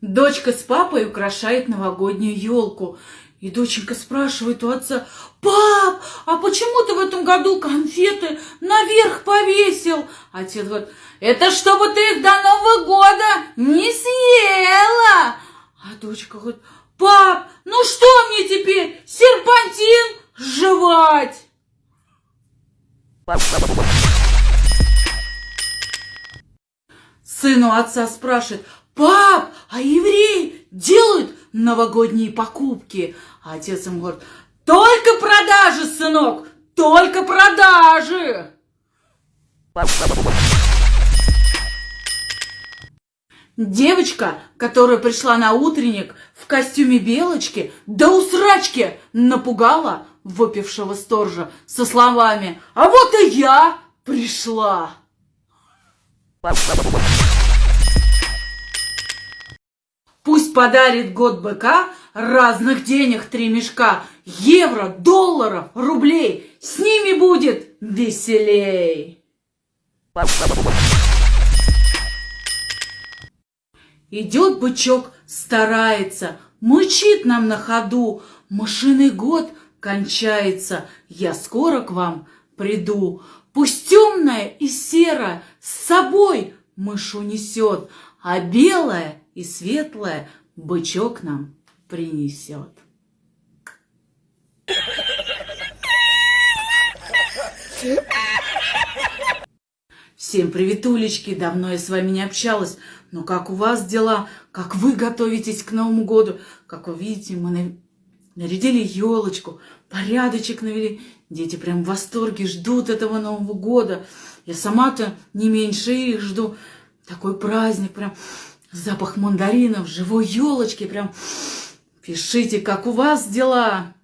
Дочка с папой украшает новогоднюю елку. И доченька спрашивает у отца, «Пап, а почему ты в этом году конфеты наверх повесил?» Отец говорит, «Это чтобы ты их до Нового года не съела!» А дочка говорит, «Пап, ну что мне теперь, серпантин жевать?» Сын у отца спрашивает, пап, а евреи делают новогодние покупки? А отец ему говорит, только продажи, сынок, только продажи. Девочка, которая пришла на утренник в костюме белочки, да усрачки напугала выпившего сторжа со словами «А вот и я пришла!» Подарит год быка разных денег три мешка, евро, долларов, рублей. С ними будет веселей. Идет бычок, старается, мычит нам на ходу. Машинный год кончается, я скоро к вам приду. Пусть темное и серое с собой мышу несет, а белое и светлое бычок нам принесет. Всем приветулечки, давно я с вами не общалась. Но как у вас дела? Как вы готовитесь к Новому году? Как вы видите, мы нарядили елочку, порядочек навели. Дети прям в восторге ждут этого Нового года. Я сама-то не меньше их жду. Такой праздник, прям запах мандаринов, живой елочки, прям пишите, как у вас дела.